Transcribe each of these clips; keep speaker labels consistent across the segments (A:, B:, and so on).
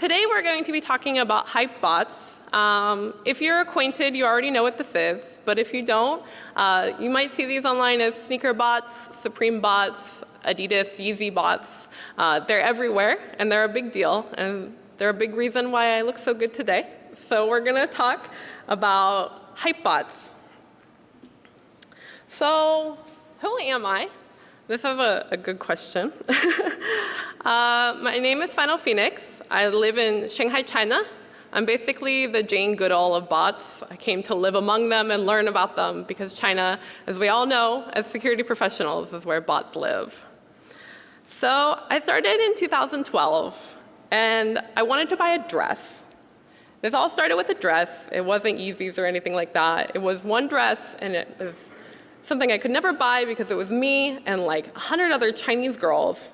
A: Today we're going to be talking about hype bots. Um, if you're acquainted, you already know what this is. But if you don't, uh, you might see these online as sneaker bots, Supreme bots, Adidas, Yeezy bots. Uh, they're everywhere and they're a big deal. And they're a big reason why I look so good today. So we're going to talk about hype bots. So who am I? This is a, a good question. uh, my name is Final Phoenix. I live in Shanghai, China. I'm basically the Jane Goodall of bots. I came to live among them and learn about them because China, as we all know, as security professionals, is where bots live. So I started in 2012 and I wanted to buy a dress. This all started with a dress. It wasn't Yeezys or anything like that. It was one dress and it was something I could never buy because it was me and like a hundred other Chinese girls.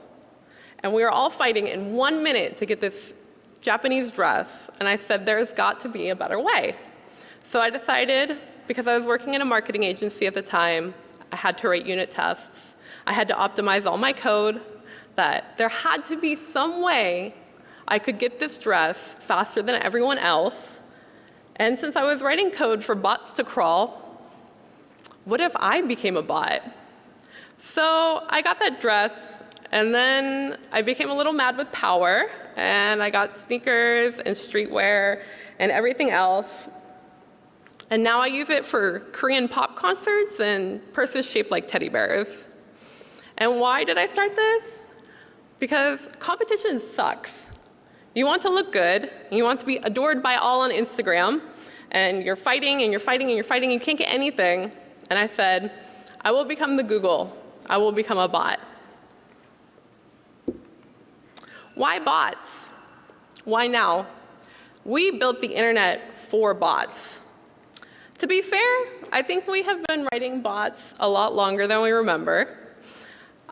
A: And we were all fighting in one minute to get this Japanese dress. And I said, there's got to be a better way. So I decided, because I was working in a marketing agency at the time, I had to write unit tests. I had to optimize all my code, that there had to be some way I could get this dress faster than everyone else. And since I was writing code for bots to crawl, what if I became a bot? So I got that dress and then I became a little mad with power and I got sneakers and streetwear and everything else. And now I use it for Korean pop concerts and purses shaped like teddy bears. And why did I start this? Because competition sucks. You want to look good, you want to be adored by all on Instagram, and you're fighting and you're fighting and you're fighting, you can't get anything. And I said, I will become the Google. I will become a bot. Why bots? Why now? We built the internet for bots. To be fair, I think we have been writing bots a lot longer than we remember.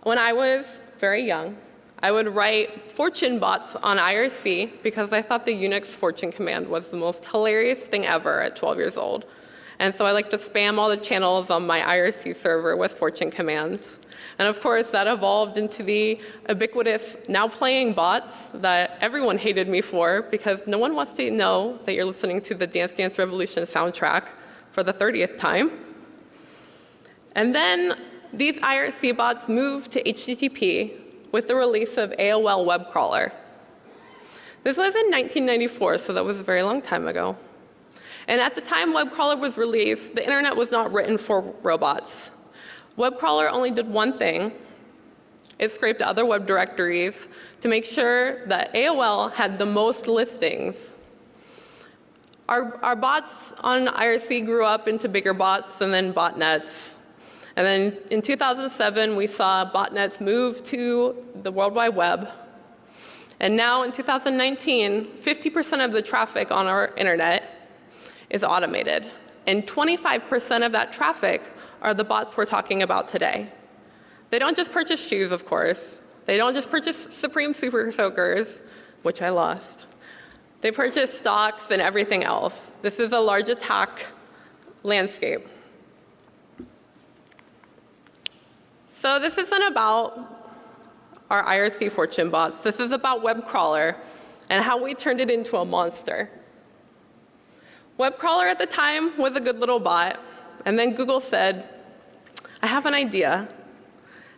A: When I was very young, I would write fortune bots on IRC because I thought the Unix fortune command was the most hilarious thing ever at 12 years old. And so I like to spam all the channels on my IRC server with fortune commands. And of course, that evolved into the ubiquitous now playing bots that everyone hated me for because no one wants to know that you're listening to the Dance Dance Revolution soundtrack for the 30th time. And then these IRC bots moved to HTTP with the release of AOL Web Crawler. This was in 1994, so that was a very long time ago. And at the time web crawler was released, the internet was not written for robots. Web crawler only did one thing. It scraped other web directories to make sure that AOL had the most listings. Our, our bots on IRC grew up into bigger bots and then botnets. And then in 2007, we saw botnets move to the World Wide Web. And now in 2019, 50% of the traffic on our internet is automated. And 25% of that traffic are the bots we're talking about today. They don't just purchase shoes, of course. They don't just purchase Supreme Super Soakers, which I lost. They purchase stocks and everything else. This is a large attack landscape. So this isn't about our IRC fortune bots. This is about web crawler and how we turned it into a monster. Web crawler at the time was a good little bot. And then Google said, I have an idea.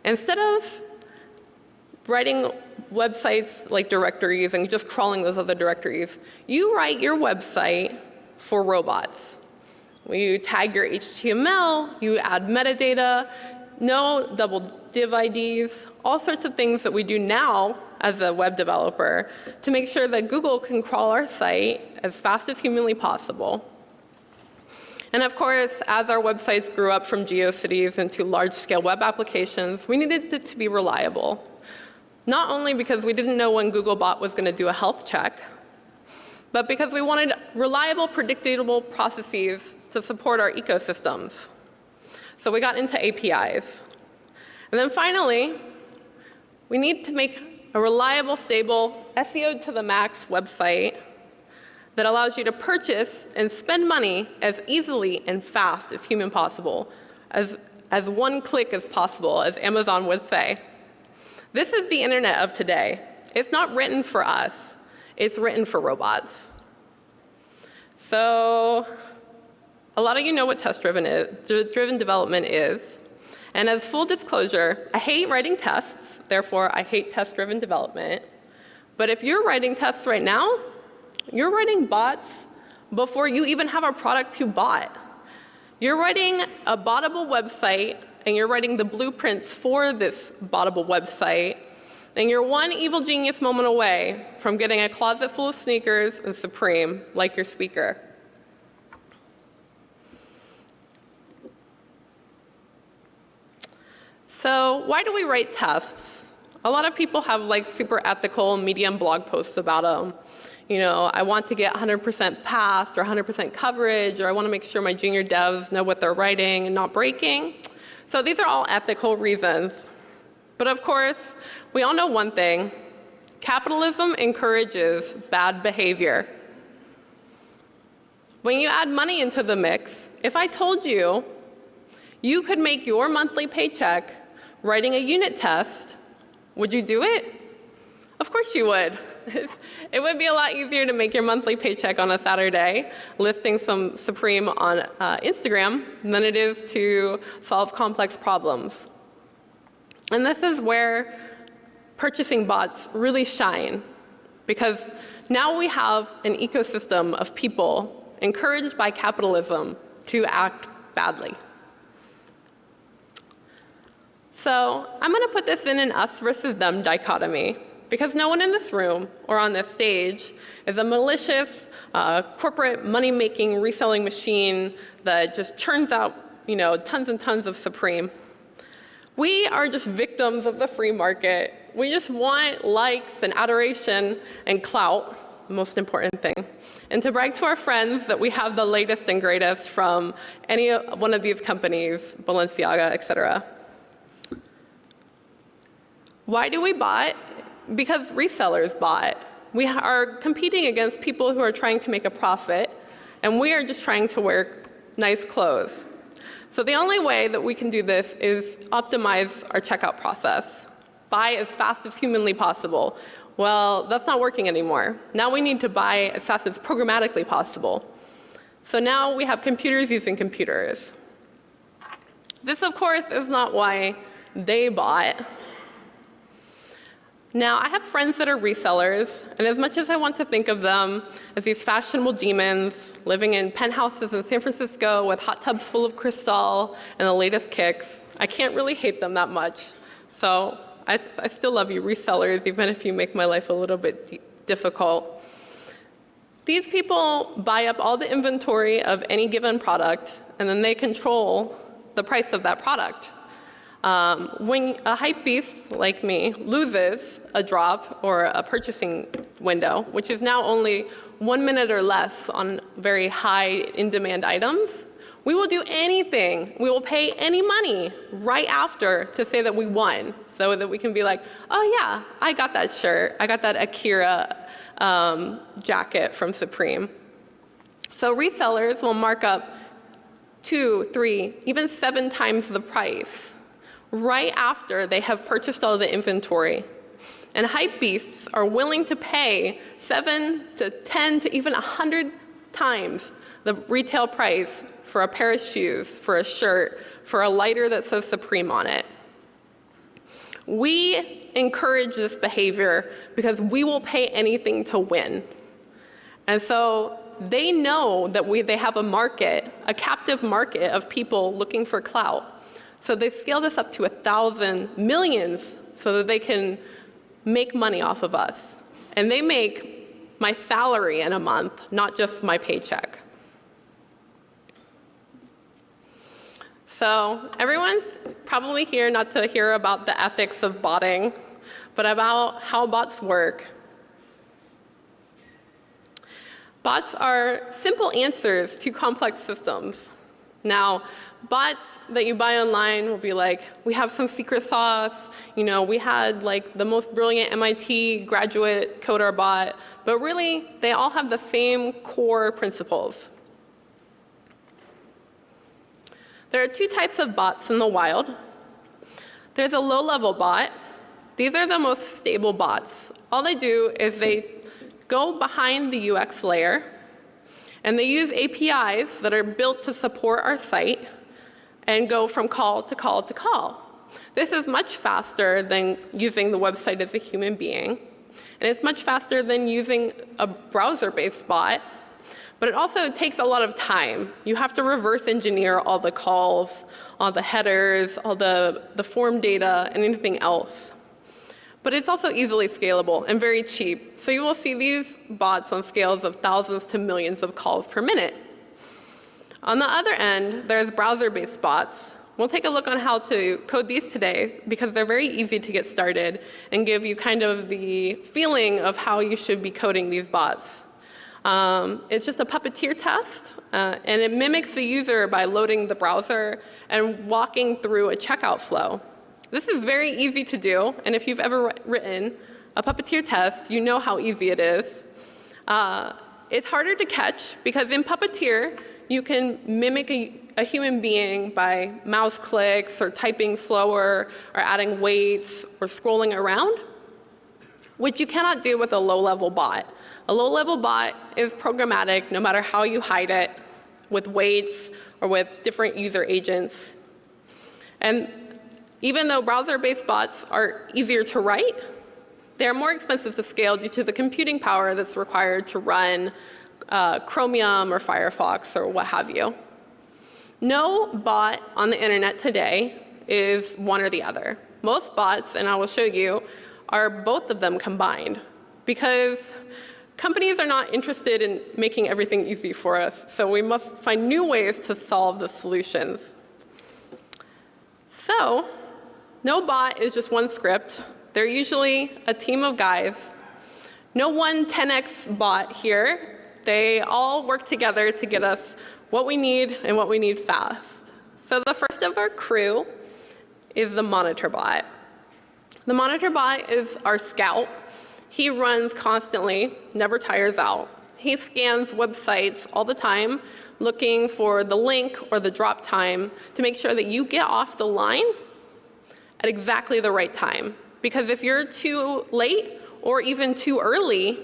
A: Instead of writing websites like directories and just crawling those other directories, you write your website for robots. You tag your HTML, you add metadata, no double div IDs, all sorts of things that we do now as a web developer to make sure that Google can crawl our site as fast as humanly possible. And of course, as our websites grew up from GeoCities into large-scale web applications, we needed it to be reliable. Not only because we didn't know when Googlebot was going to do a health check, but because we wanted reliable, predictable processes to support our ecosystems. So we got into APIs. And then finally, we need to make a reliable, stable, SEO to the max website that allows you to purchase and spend money as easily and fast as human possible, as, as one click as possible, as Amazon would say. This is the internet of today. It's not written for us. It's written for robots. So a lot of you know what test-driven is, driven development is. And as full disclosure, I hate writing tests, therefore I hate test-driven development. But if you're writing tests right now, you're writing bots before you even have a product to bot. You're writing a bottable website and you're writing the blueprints for this bottable website and you're one evil genius moment away from getting a closet full of sneakers and Supreme like your speaker. So why do we write tests? A lot of people have like super ethical Medium blog posts about them. You know, I want to get 100% pass or 100% coverage or I want to make sure my junior devs know what they're writing and not breaking. So these are all ethical reasons. But of course, we all know one thing. Capitalism encourages bad behavior. When you add money into the mix, if I told you you could make your monthly paycheck writing a unit test, would you do it? Of course you would. it would be a lot easier to make your monthly paycheck on a Saturday listing some Supreme on uh, Instagram than it is to solve complex problems. And this is where purchasing bots really shine because now we have an ecosystem of people encouraged by capitalism to act badly. So I'm going to put this in an us versus them dichotomy because no one in this room or on this stage is a malicious uh, corporate money-making reselling machine that just churns out you know, tons and tons of Supreme. We are just victims of the free market. We just want likes and adoration and clout, the most important thing. And to brag to our friends that we have the latest and greatest from any one of these companies, Balenciaga, et cetera. Why do we bot? Because resellers bot. We are competing against people who are trying to make a profit, and we are just trying to wear nice clothes. So the only way that we can do this is optimize our checkout process. Buy as fast as humanly possible. Well, that's not working anymore. Now we need to buy as fast as programmatically possible. So now we have computers using computers. This, of course, is not why they bought. Now, I have friends that are resellers, and as much as I want to think of them as these fashionable demons living in penthouses in San Francisco with hot tubs full of crystal and the latest kicks, I can't really hate them that much. So I, I still love you resellers, even if you make my life a little bit difficult. These people buy up all the inventory of any given product, and then they control the price of that product. Um, when a hype beast like me loses a drop or a purchasing window, which is now only one minute or less on very high in-demand items, we will do anything. We will pay any money right after to say that we won so that we can be like, oh yeah, I got that shirt. I got that Akira um, jacket from Supreme. So resellers will mark up two, three, even seven times the price right after they have purchased all the inventory. And hype beasts are willing to pay 7 to 10 to even 100 times the retail price for a pair of shoes, for a shirt, for a lighter that says Supreme on it. We encourage this behavior because we will pay anything to win. And so they know that we, they have a market, a captive market of people looking for clout. So they scale this up to a thousand millions so that they can make money off of us. And they make my salary in a month, not just my paycheck. So everyone's probably here not to hear about the ethics of botting, but about how bots work. Bots are simple answers to complex systems. Now, bots that you buy online will be like, we have some secret sauce, you know, we had like the most brilliant MIT graduate code our bot, but really they all have the same core principles. There are two types of bots in the wild. There's a low level bot. These are the most stable bots. All they do is they go behind the UX layer and they use APIs that are built to support our site and go from call to call to call. This is much faster than using the website as a human being. And it's much faster than using a browser-based bot. But it also takes a lot of time. You have to reverse engineer all the calls, all the headers, all the, the form data, and anything else. But it's also easily scalable and very cheap. So you will see these bots on scales of thousands to millions of calls per minute. On the other end, there's browser-based bots. We'll take a look on how to code these today because they're very easy to get started and give you kind of the feeling of how you should be coding these bots. Um, it's just a puppeteer test, uh, and it mimics the user by loading the browser and walking through a checkout flow. This is very easy to do, and if you've ever written a puppeteer test, you know how easy it is. Uh, it's harder to catch because in Puppeteer, you can mimic a, a, human being by mouse clicks or typing slower or adding waits or scrolling around, which you cannot do with a low-level bot. A low-level bot is programmatic no matter how you hide it with waits or with different user agents. And even though browser-based bots are easier to write, they're more expensive to scale due to the computing power that's required to run uh, Chromium or Firefox or what have you. No bot on the internet today is one or the other. Most bots, and I will show you, are both of them combined because companies are not interested in making everything easy for us. So we must find new ways to solve the solutions. So no bot is just one script. They're usually a team of guys. No one 10x bot here they all work together to get us what we need and what we need fast. So the first of our crew is the monitor bot. The monitor bot is our scout. He runs constantly, never tires out. He scans websites all the time looking for the link or the drop time to make sure that you get off the line at exactly the right time. Because if you're too late or even too early,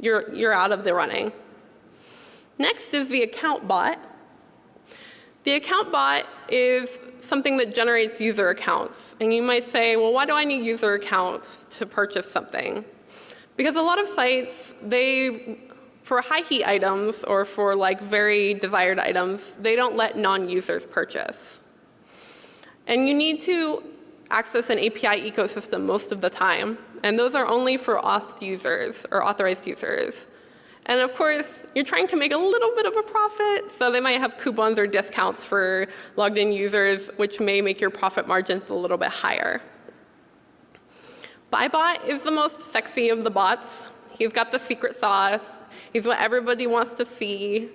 A: you're, you're out of the running. Next is the account bot. The account bot is something that generates user accounts. And you might say, well, why do I need user accounts to purchase something? Because a lot of sites, they, for high heat items or for like very desired items, they don't let non-users purchase. And you need to access an API ecosystem most of the time. And those are only for auth users or authorized users. And of course, you're trying to make a little bit of a profit, so they might have coupons or discounts for logged in users, which may make your profit margins a little bit higher. Buybot is the most sexy of the bots. He's got the secret sauce. He's what everybody wants to see.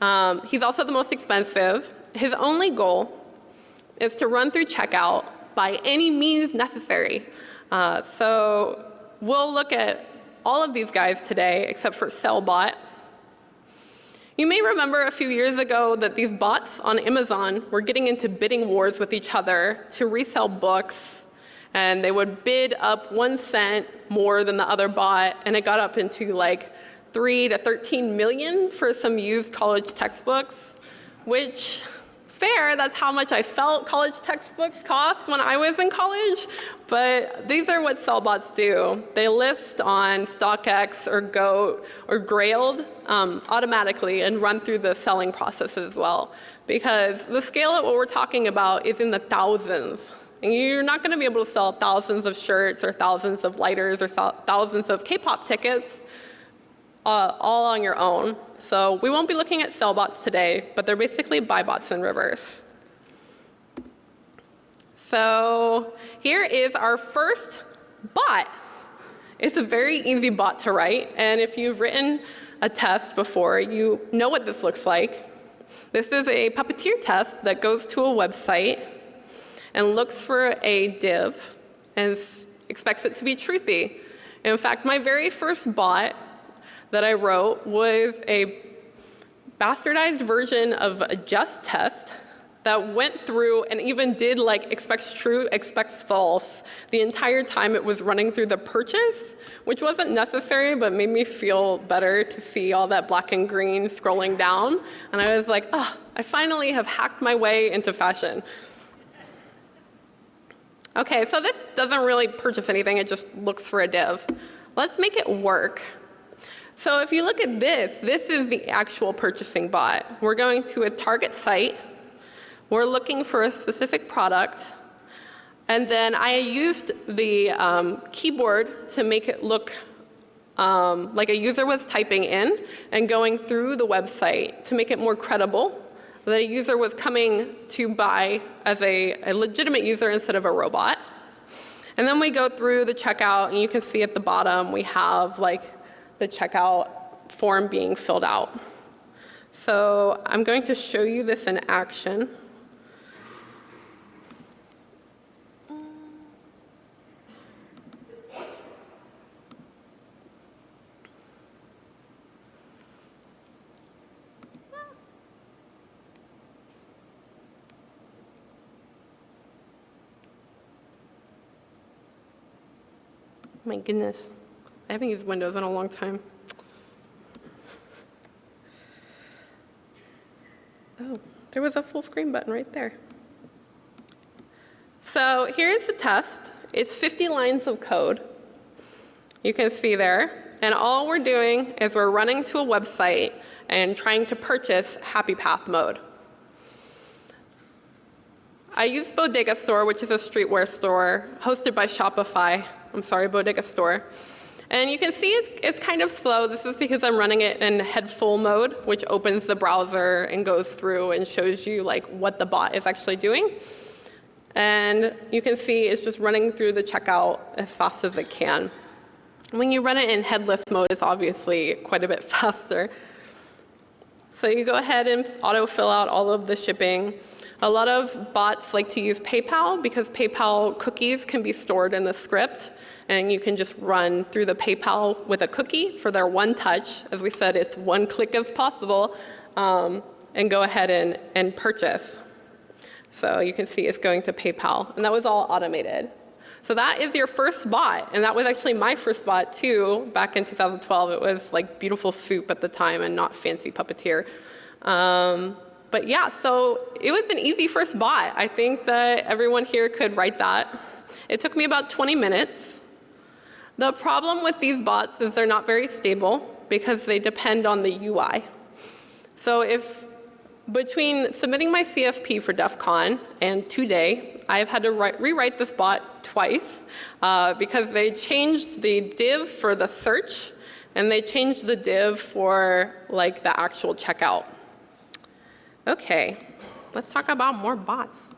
A: Um, he's also the most expensive. His only goal is to run through checkout by any means necessary. Uh, so we'll look at all of these guys today except for Sellbot. You may remember a few years ago that these bots on Amazon were getting into bidding wars with each other to resell books. And they would bid up one cent more than the other bot, and it got up into like 3 to 13 million for some used college textbooks, which fair, that's how much I felt college textbooks cost when I was in college. But these are what sellbots do. They list on StockX or Goat or Grailed um, automatically and run through the selling process as well. Because the scale of what we're talking about is in the thousands. And you're not going to be able to sell thousands of shirts or thousands of lighters or thousands of K-pop tickets uh, all on your own. So we won't be looking at sellbots today, but they're basically buybots in reverse. So here is our first bot. It's a very easy bot to write, and if you've written a test before, you know what this looks like. This is a puppeteer test that goes to a website and looks for a div and expects it to be truthy. In fact, my very first bot that I wrote was a bastardized version of a Jest test that went through and even did like expects true, expects false the entire time it was running through the purchase, which wasn't necessary but made me feel better to see all that black and green scrolling down. And I was like, oh, I finally have hacked my way into fashion. Okay, so this doesn't really purchase anything, it just looks for a div. Let's make it work. So if you look at this, this is the actual purchasing bot. We're going to a target site, we're looking for a specific product, and then I used the um, keyboard to make it look um, like a user was typing in and going through the website to make it more credible that a user was coming to buy as a, a legitimate user instead of a robot. And then we go through the checkout and you can see at the bottom we have like the checkout form being filled out. So I'm going to show you this in action. My goodness. I haven't used Windows in a long time. Oh, there was a full screen button right there. So here's the test. It's 50 lines of code. You can see there. And all we're doing is we're running to a website and trying to purchase Happy Path mode. I use Bodega Store, which is a streetwear store hosted by Shopify. I'm sorry, Bodega Store. And you can see it's, it's kind of slow. This is because I'm running it in head full mode, which opens the browser and goes through and shows you like what the bot is actually doing. And you can see it's just running through the checkout as fast as it can. When you run it in headless mode, it's obviously quite a bit faster. So you go ahead and auto fill out all of the shipping. A lot of bots like to use PayPal because PayPal cookies can be stored in the script and you can just run through the PayPal with a cookie for their one touch. As we said, it's one click as possible um, and go ahead and, and purchase. So you can see it's going to PayPal and that was all automated. So that is your first bot and that was actually my first bot too back in 2012. It was like beautiful soup at the time and not fancy puppeteer. Um, but yeah, so it was an easy first bot. I think that everyone here could write that. It took me about 20 minutes. The problem with these bots is they're not very stable because they depend on the UI. So if between submitting my CFP for DEF CON and today, I've had to write, rewrite this bot twice uh, because they changed the div for the search and they changed the div for like the actual checkout. Okay, let's talk about more bots.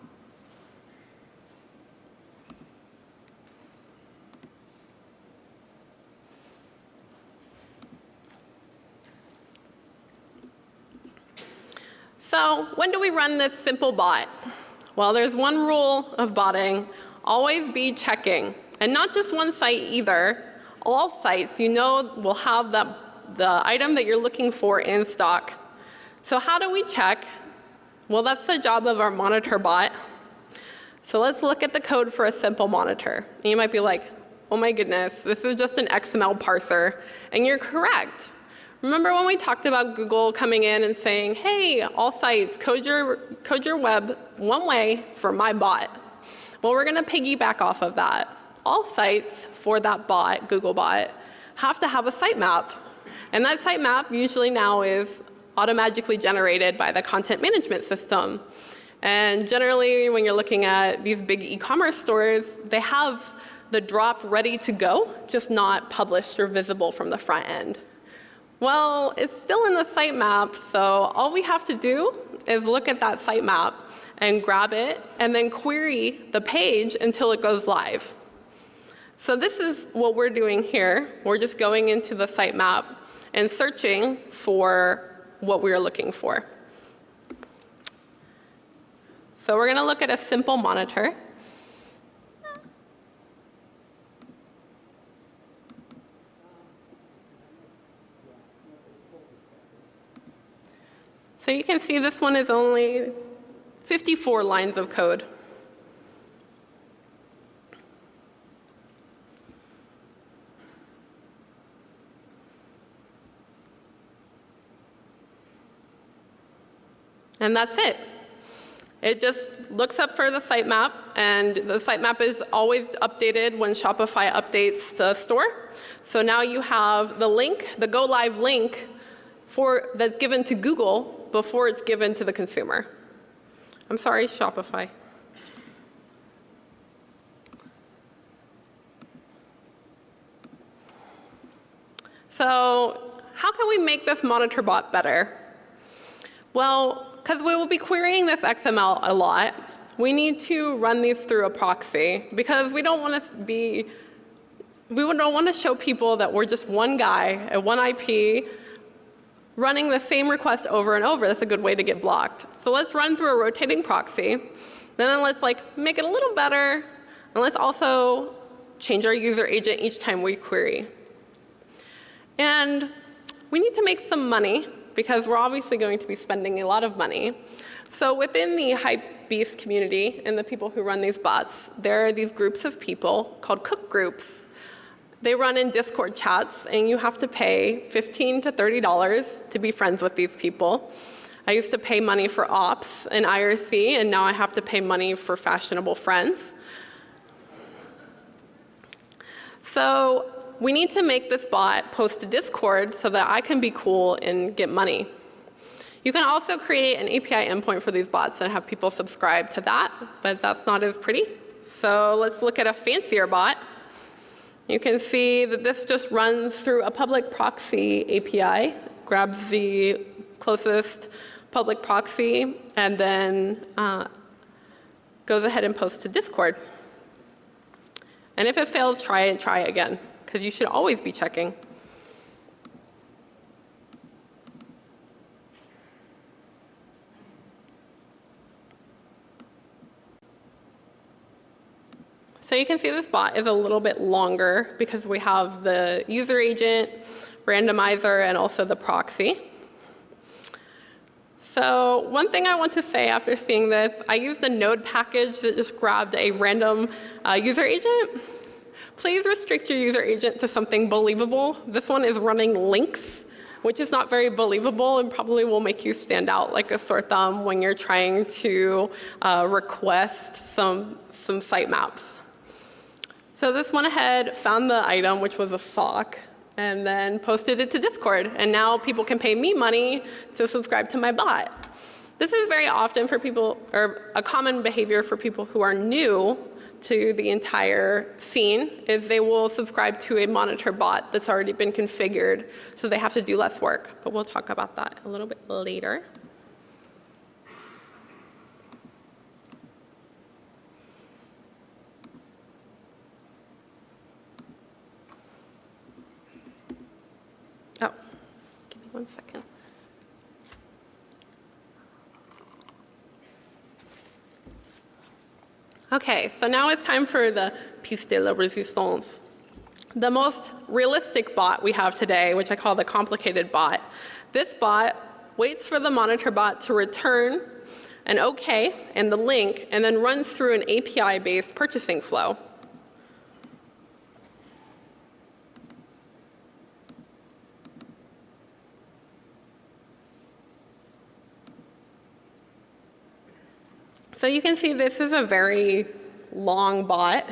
A: So when do we run this simple bot? Well, there's one rule of botting, always be checking. And not just one site either. All sites you know will have that, the item that you're looking for in stock. So how do we check? Well, that's the job of our monitor bot. So let's look at the code for a simple monitor. And you might be like, oh my goodness, this is just an XML parser. And you're correct. Remember when we talked about Google coming in and saying, hey, all sites, code your, code your web one way for my bot. Well, we're going to piggyback off of that. All sites for that bot, Google bot, have to have a sitemap. And that sitemap usually now is automatically generated by the content management system. And generally, when you're looking at these big e-commerce stores, they have the drop ready to go, just not published or visible from the front end. Well, it's still in the sitemap, so all we have to do is look at that sitemap and grab it and then query the page until it goes live. So this is what we're doing here. We're just going into the sitemap and searching for what we are looking for. So we're going to look at a simple monitor. So you can see this one is only 54 lines of code. And that's it. It just looks up for the sitemap, and the sitemap is always updated when Shopify updates the store. So now you have the link, the go live link for, that's given to Google before it's given to the consumer. I'm sorry, Shopify. So how can we make this monitor bot better? Well, because we will be querying this XML a lot, we need to run these through a proxy because we don't want to be, we don't want to show people that we're just one guy at one IP running the same request over and over. That's a good way to get blocked. So let's run through a rotating proxy. Then let's like make it a little better. And let's also change our user agent each time we query. And we need to make some money because we're obviously going to be spending a lot of money. So within the Hypebeast community and the people who run these bots, there are these groups of people called cook groups. They run in Discord chats and you have to pay 15 to $30 to be friends with these people. I used to pay money for ops in IRC and now I have to pay money for fashionable friends. So we need to make this bot post to Discord so that I can be cool and get money. You can also create an API endpoint for these bots and have people subscribe to that, but that's not as pretty. So let's look at a fancier bot. You can see that this just runs through a public proxy API, grabs the closest public proxy, and then uh, goes ahead and posts to Discord. And if it fails, try it, try again because you should always be checking. So you can see this bot is a little bit longer because we have the user agent, randomizer, and also the proxy. So one thing I want to say after seeing this, I used a node package that just grabbed a random uh, user agent Please restrict your user agent to something believable. This one is running links, which is not very believable and probably will make you stand out like a sore thumb when you're trying to uh, request some, some sitemaps. So this went ahead, found the item, which was a sock, and then posted it to Discord. And now people can pay me money to subscribe to my bot. This is very often for people, or a common behavior for people who are new to the entire scene is they will subscribe to a monitor bot that's already been configured, so they have to do less work. But we'll talk about that a little bit later. Oh, give me one second. Okay, so now it's time for the piece de la resistance. The most realistic bot we have today, which I call the complicated bot. This bot waits for the monitor bot to return an OK and the link and then runs through an API-based purchasing flow. So you can see this is a very long bot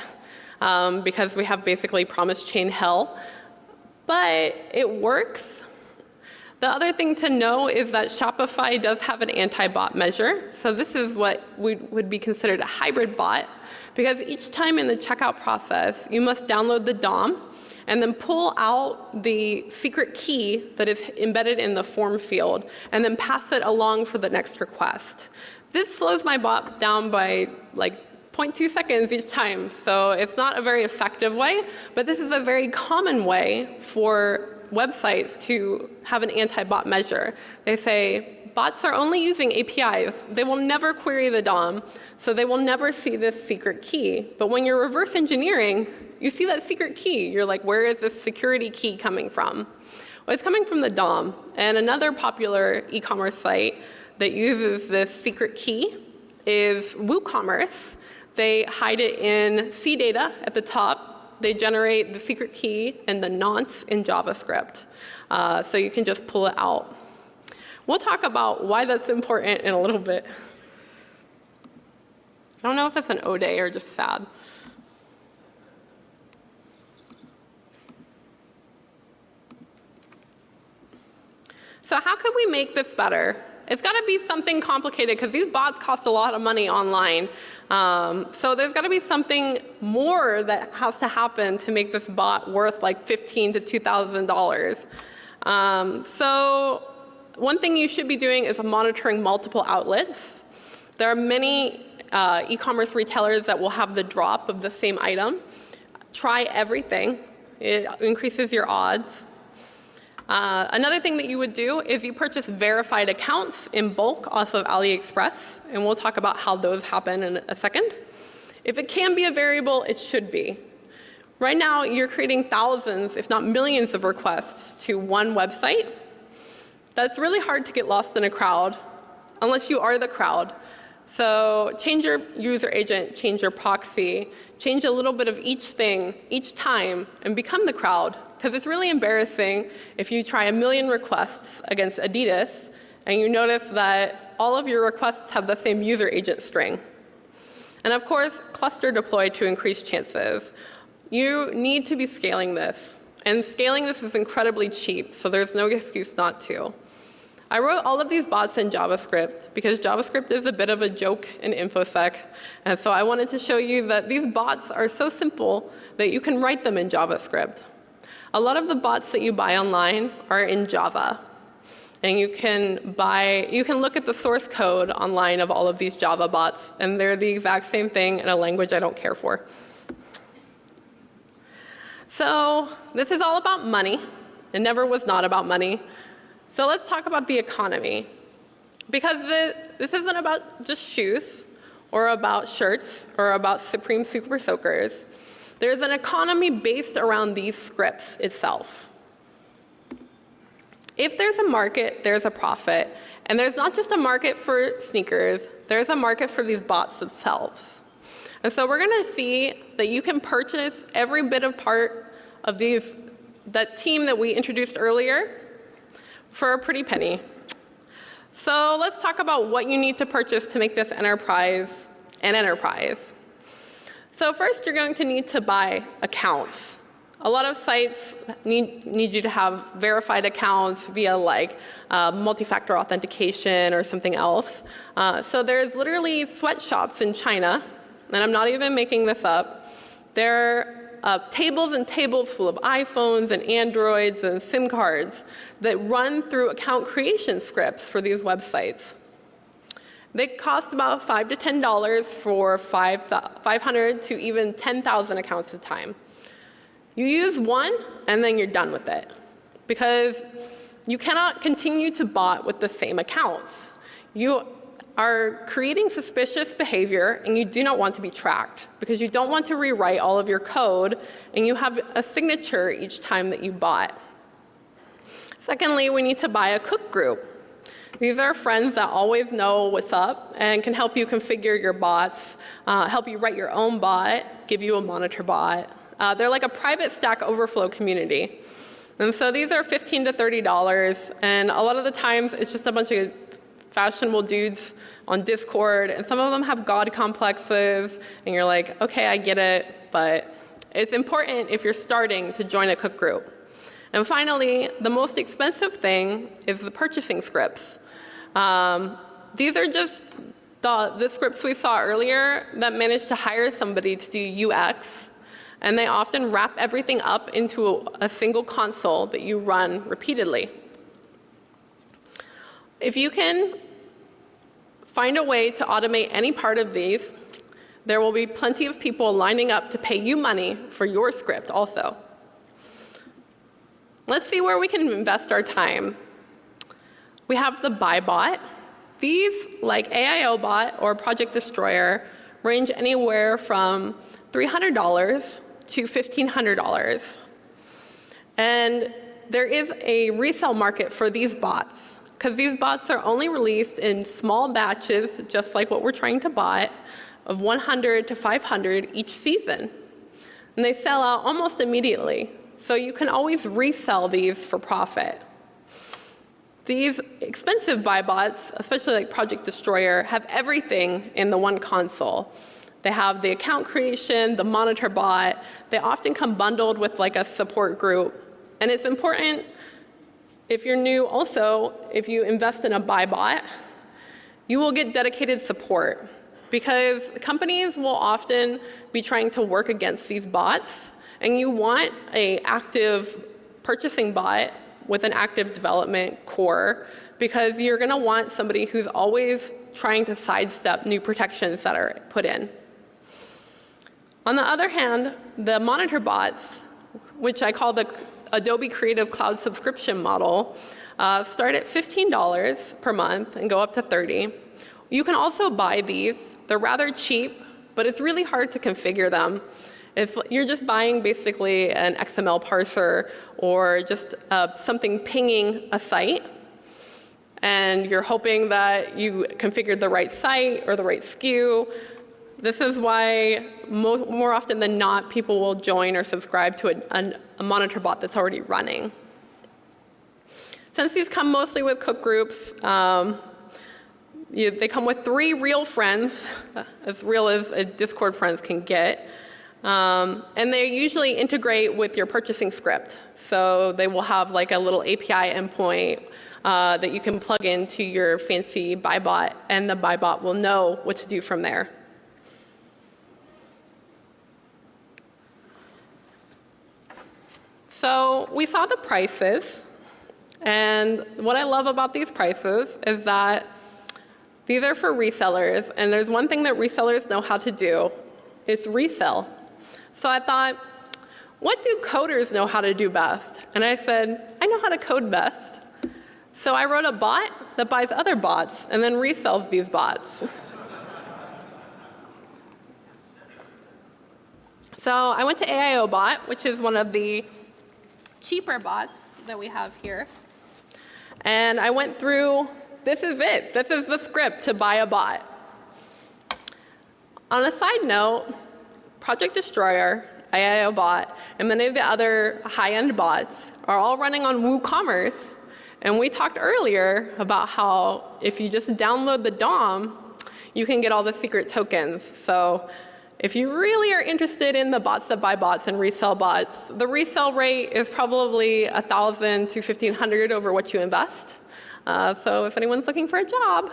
A: um, because we have basically promise chain hell. But it works. The other thing to know is that Shopify does have an anti-bot measure. So this is what would be considered a hybrid bot because each time in the checkout process, you must download the DOM and then pull out the secret key that is embedded in the form field and then pass it along for the next request. This slows my bot down by like 0.2 seconds each time. So it's not a very effective way, but this is a very common way for websites to have an anti-bot measure. They say bots are only using APIs. They will never query the DOM, so they will never see this secret key. But when you're reverse engineering, you see that secret key. You're like, where is this security key coming from? Well, it's coming from the DOM. And another popular e-commerce site that uses this secret key is WooCommerce. They hide it in CDATA at the top. They generate the secret key and the nonce in JavaScript. Uh, so you can just pull it out. We'll talk about why that's important in a little bit. I don't know if that's an O day or just sad. So how could we make this better? It's got to be something complicated because these bots cost a lot of money online. Um, so there's got to be something more that has to happen to make this bot worth like 15 to $2,000. Um, so one thing you should be doing is monitoring multiple outlets. There are many uh, e-commerce retailers that will have the drop of the same item. Try everything. It increases your odds. Uh, another thing that you would do is you purchase verified accounts in bulk off of AliExpress, and we'll talk about how those happen in a second. If it can be a variable, it should be. Right now, you're creating thousands, if not millions of requests to one website. That's really hard to get lost in a crowd, unless you are the crowd. So change your user agent, change your proxy, change a little bit of each thing each time, and become the crowd. Because it's really embarrassing if you try a million requests against Adidas and you notice that all of your requests have the same user agent string. And of course, cluster deploy to increase chances. You need to be scaling this. And scaling this is incredibly cheap, so there's no excuse not to. I wrote all of these bots in JavaScript because JavaScript is a bit of a joke in InfoSec. And so I wanted to show you that these bots are so simple that you can write them in JavaScript. A lot of the bots that you buy online are in Java. And you can buy, you can look at the source code online of all of these Java bots, and they're the exact same thing in a language I don't care for. So this is all about money. It never was not about money. So let's talk about the economy. Because the, this isn't about just shoes, or about shirts, or about Supreme Super Soakers. There's an economy based around these scripts itself. If there's a market, there's a profit. And there's not just a market for sneakers, there's a market for these bots themselves. And so we're going to see that you can purchase every bit of part of these, that team that we introduced earlier for a pretty penny. So let's talk about what you need to purchase to make this enterprise an enterprise. So first you're going to need to buy accounts. A lot of sites need, need you to have verified accounts via like uh, multi-factor authentication or something else. Uh, so there's literally sweatshops in China, and I'm not even making this up. There are uh, tables and tables full of iPhones and Androids and SIM cards that run through account creation scripts for these websites. They cost about 5 to $10 for 500 to even 10,000 accounts at a time. You use one and then you're done with it because you cannot continue to bot with the same accounts. You are creating suspicious behavior and you do not want to be tracked because you don't want to rewrite all of your code and you have a signature each time that you bot. Secondly, we need to buy a cook group. These are friends that always know what's up and can help you configure your bots, uh, help you write your own bot, give you a monitor bot. Uh, they're like a private Stack Overflow community. And so these are 15 to $30 and a lot of the times it's just a bunch of fashionable dudes on Discord and some of them have God complexes and you're like, okay, I get it, but it's important if you're starting to join a cook group. And finally, the most expensive thing is the purchasing scripts. Um, these are just the, the scripts we saw earlier that managed to hire somebody to do UX. And they often wrap everything up into a, a single console that you run repeatedly. If you can find a way to automate any part of these, there will be plenty of people lining up to pay you money for your script also. Let's see where we can invest our time. We have the BuyBot. These, like AIOBot or Project Destroyer, range anywhere from $300 to $1,500. And there is a resale market for these bots. because these bots are only released in small batches, just like what we're trying to buy, of 100 to 500 each season. And they sell out almost immediately. So you can always resell these for profit. These expensive buy bots, especially like Project Destroyer, have everything in the one console. They have the account creation, the monitor bot. They often come bundled with like a support group. And it's important if you're new also, if you invest in a buy bot, you will get dedicated support because companies will often be trying to work against these bots and you want a active purchasing bot with an active development core because you're going to want somebody who's always trying to sidestep new protections that are put in. On the other hand, the monitor bots, which I call the Adobe Creative Cloud subscription model, uh, start at $15 per month and go up to 30. You can also buy these. They're rather cheap, but it's really hard to configure them. If you're just buying basically an XML parser or just uh, something pinging a site, and you're hoping that you configured the right site or the right SKU, this is why mo more often than not people will join or subscribe to a, a, monitor bot that's already running. Since these come mostly with cook groups, um, you, they come with three real friends, as real as a Discord friends can get. Um, and they usually integrate with your purchasing script. So they will have like a little API endpoint uh, that you can plug into your fancy BuyBot, and the BuyBot will know what to do from there. So we saw the prices. And what I love about these prices is that these are for resellers. And there's one thing that resellers know how to do is resell. So I thought, what do coders know how to do best? And I said, I know how to code best. So I wrote a bot that buys other bots and then resells these bots. so I went to AIOBot, which is one of the cheaper bots that we have here. And I went through, this is it. This is the script to buy a bot. On a side note, Project Destroyer, AIOBot, and many of the other high-end bots are all running on WooCommerce. And we talked earlier about how if you just download the DOM, you can get all the secret tokens. So if you really are interested in the bots that buy bots and resell bots, the resell rate is probably 1,000 to 1,500 over what you invest. Uh, so if anyone's looking for a job.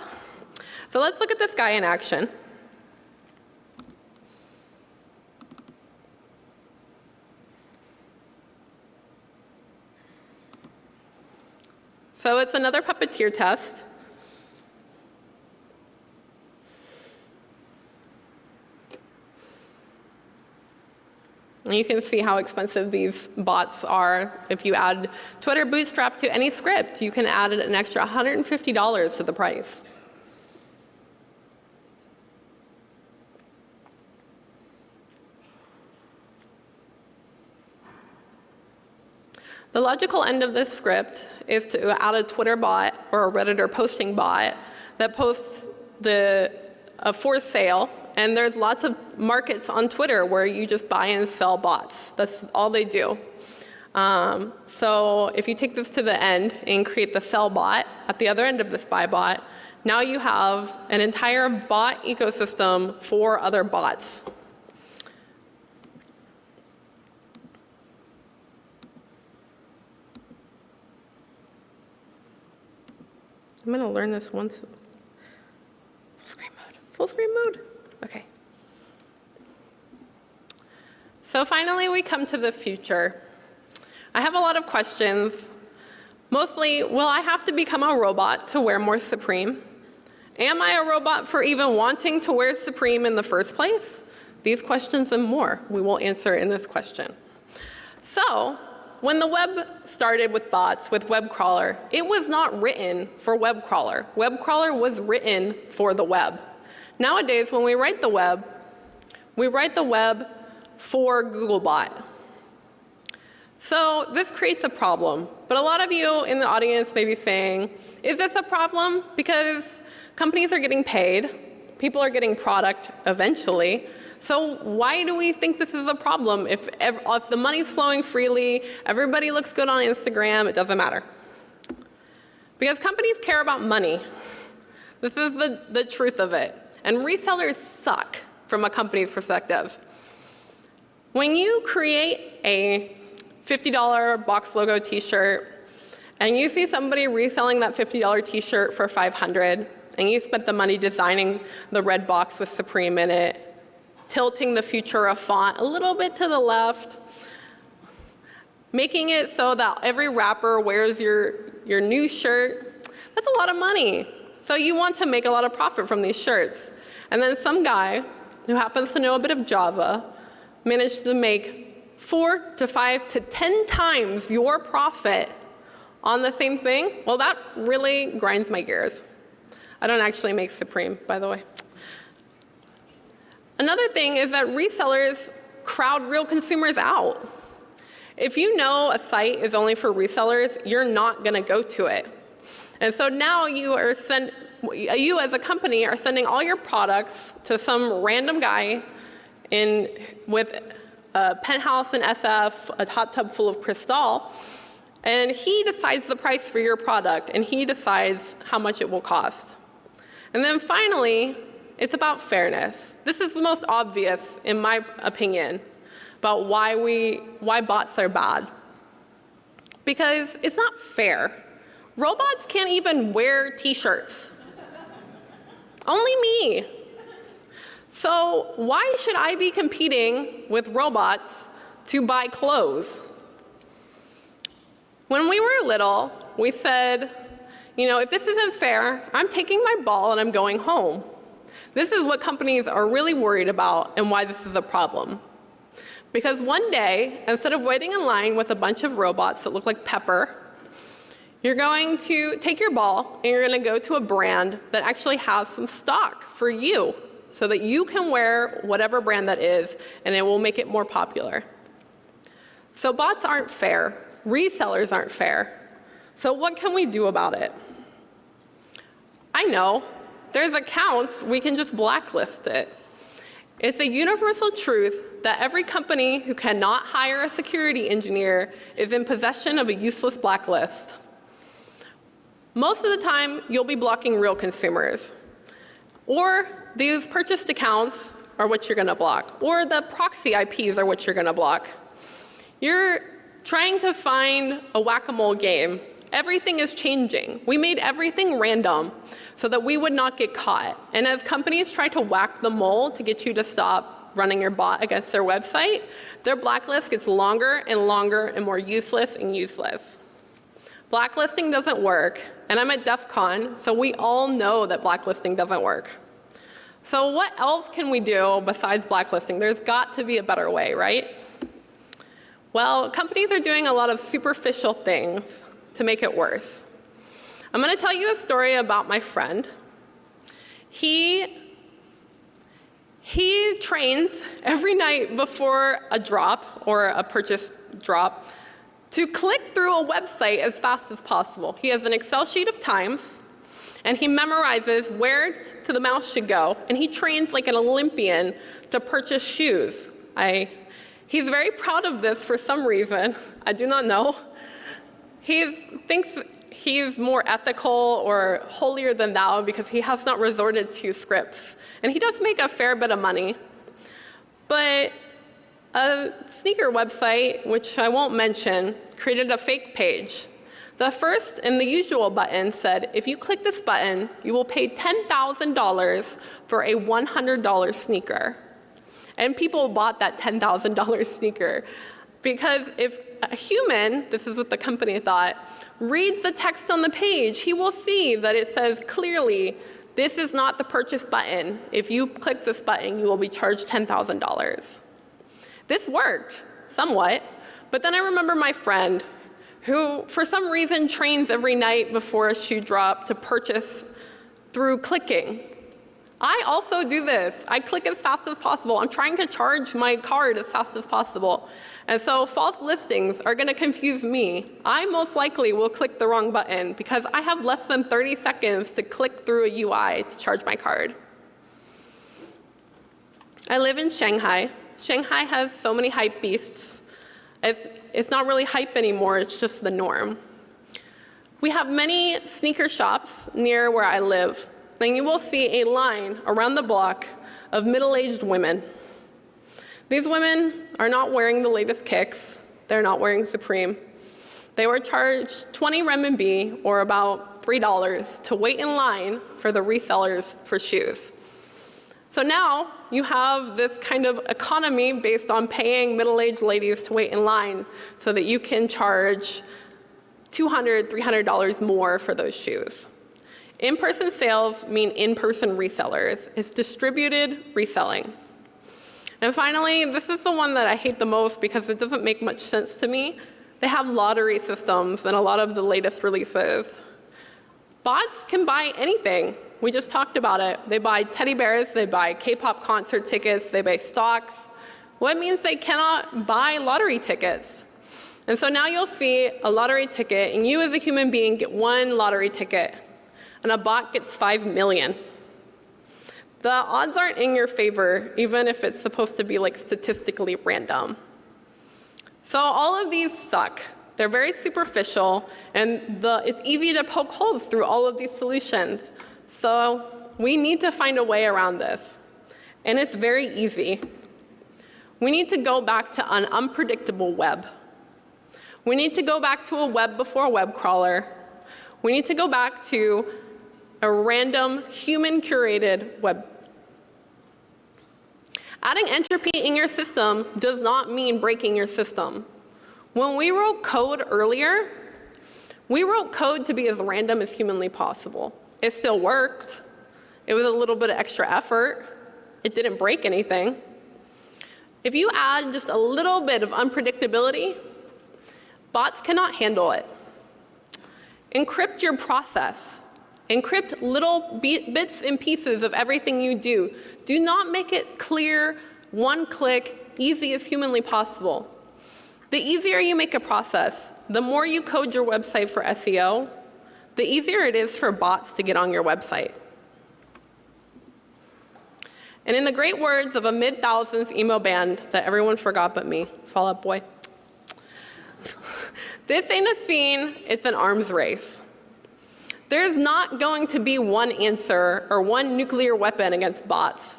A: So let's look at this guy in action. So it's another puppeteer test. And you can see how expensive these bots are. If you add Twitter Bootstrap to any script, you can add an extra $150 to the price. The logical end of this script is to add a Twitter bot or a Redditor posting bot that posts the uh, for sale. And there's lots of markets on Twitter where you just buy and sell bots. That's all they do. Um, so if you take this to the end and create the sell bot at the other end of this buy bot, now you have an entire bot ecosystem for other bots. I'm to learn this once. Full screen mode. Full screen mode. Okay. So finally, we come to the future. I have a lot of questions. Mostly, will I have to become a robot to wear more Supreme? Am I a robot for even wanting to wear Supreme in the first place? These questions and more we will answer in this question. So when the web started with bots, with web crawler, it was not written for web crawler. Web crawler was written for the web. Nowadays, when we write the web, we write the web for Googlebot. So this creates a problem. But a lot of you in the audience may be saying, is this a problem? Because companies are getting paid, people are getting product eventually. So why do we think this is a problem? If, if the money's flowing freely, everybody looks good on Instagram, it doesn't matter. Because companies care about money. This is the, the truth of it. And resellers suck from a company's perspective. When you create a $50 box logo t-shirt and you see somebody reselling that $50 t-shirt for 500 and you spent the money designing the red box with Supreme in it, tilting the Futura font a little bit to the left, making it so that every rapper wears your, your new shirt, that's a lot of money. So you want to make a lot of profit from these shirts. And then some guy who happens to know a bit of Java managed to make four to five to 10 times your profit on the same thing, well, that really grinds my gears. I don't actually make Supreme, by the way. Another thing is that resellers crowd real consumers out. If you know a site is only for resellers, you're not going to go to it. And so now you are send, you as a company are sending all your products to some random guy in, with a penthouse in SF, a hot tub full of Cristal, and he decides the price for your product and he decides how much it will cost. And then finally, it's about fairness. This is the most obvious, in my opinion, about why, we, why bots are bad. Because it's not fair. Robots can't even wear t-shirts. Only me. So why should I be competing with robots to buy clothes? When we were little, we said, you know, if this isn't fair, I'm taking my ball and I'm going home. This is what companies are really worried about and why this is a problem. Because one day, instead of waiting in line with a bunch of robots that look like Pepper, you're going to take your ball and you're going to go to a brand that actually has some stock for you so that you can wear whatever brand that is and it will make it more popular. So bots aren't fair. Resellers aren't fair. So what can we do about it? I know. There's accounts, we can just blacklist it. It's a universal truth that every company who cannot hire a security engineer is in possession of a useless blacklist. Most of the time, you'll be blocking real consumers. Or these purchased accounts are what you're going to block. Or the proxy IPs are what you're going to block. You're trying to find a whack-a-mole game. Everything is changing. We made everything random so that we would not get caught. And as companies try to whack the mole to get you to stop running your bot against their website, their blacklist gets longer and longer and more useless and useless. Blacklisting doesn't work, and I'm at DEF CON, so we all know that blacklisting doesn't work. So what else can we do besides blacklisting? There's got to be a better way, right? Well, companies are doing a lot of superficial things to make it worse. I'm going to tell you a story about my friend. He, he trains every night before a drop or a purchase drop to click through a website as fast as possible. He has an Excel sheet of times, and he memorizes where to the mouse should go, and he trains like an Olympian to purchase shoes. I, he's very proud of this for some reason. I do not know. He thinks he's more ethical or holier than thou because he has not resorted to scripts. And he does make a fair bit of money. But a sneaker website, which I won't mention, created a fake page. The first and the usual button said, if you click this button, you will pay $10,000 for a $100 sneaker. And people bought that $10,000 sneaker. Because if a human, this is what the company thought, reads the text on the page, he will see that it says clearly, this is not the purchase button. If you click this button, you will be charged $10,000. This worked somewhat, but then I remember my friend who for some reason trains every night before a shoe drop to purchase through clicking. I also do this. I click as fast as possible. I'm trying to charge my card as fast as possible. And so false listings are going to confuse me. I most likely will click the wrong button because I have less than 30 seconds to click through a UI to charge my card. I live in Shanghai. Shanghai has so many hype beasts. It's, it's not really hype anymore, it's just the norm. We have many sneaker shops near where I live. And you will see a line around the block of middle-aged women. These women are not wearing the latest kicks. They're not wearing Supreme. They were charged 20 renminbi, or about $3, to wait in line for the resellers for shoes. So now you have this kind of economy based on paying middle-aged ladies to wait in line so that you can charge $200, $300 more for those shoes. In-person sales mean in-person resellers. It's distributed reselling. And finally, this is the one that I hate the most because it doesn't make much sense to me. They have lottery systems in a lot of the latest releases. Bots can buy anything. We just talked about it. They buy teddy bears, they buy K-pop concert tickets, they buy stocks. What means they cannot buy lottery tickets? And so now you'll see a lottery ticket and you as a human being get one lottery ticket and a bot gets 5 million. The odds aren't in your favor, even if it's supposed to be like statistically random. So all of these suck. They're very superficial, and the, it's easy to poke holes through all of these solutions. So we need to find a way around this. And it's very easy. We need to go back to an unpredictable web. We need to go back to a web before web crawler. We need to go back to a random human curated web. Adding entropy in your system does not mean breaking your system. When we wrote code earlier, we wrote code to be as random as humanly possible. It still worked. It was a little bit of extra effort. It didn't break anything. If you add just a little bit of unpredictability, bots cannot handle it. Encrypt your process. Encrypt little bits and pieces of everything you do. Do not make it clear, one click, easy as humanly possible. The easier you make a process, the more you code your website for SEO, the easier it is for bots to get on your website. And in the great words of a mid-thousands emo band that everyone forgot but me, Fall Out Boy, this ain't a scene, it's an arms race. There's not going to be one answer or one nuclear weapon against bots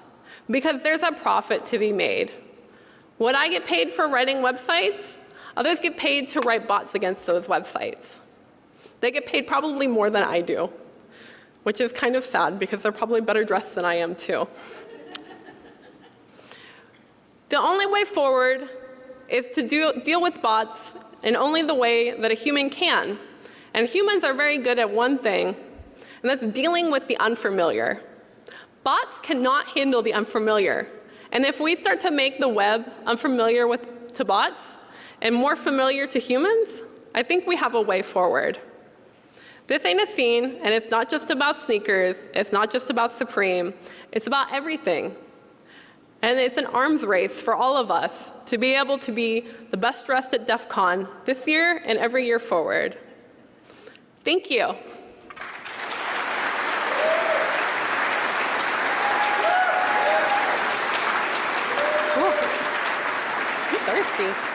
A: because there's a profit to be made. What I get paid for writing websites, others get paid to write bots against those websites. They get paid probably more than I do, which is kind of sad because they're probably better dressed than I am too. the only way forward is to do, deal with bots in only the way that a human can, and humans are very good at one thing, and that's dealing with the unfamiliar. Bots cannot handle the unfamiliar. And if we start to make the web unfamiliar with, to bots and more familiar to humans, I think we have a way forward. This ain't a scene, and it's not just about sneakers, it's not just about Supreme, it's about everything. And it's an arms race for all of us to be able to be the best dressed at DEF CON this year and every year forward. Thank you. thirsty.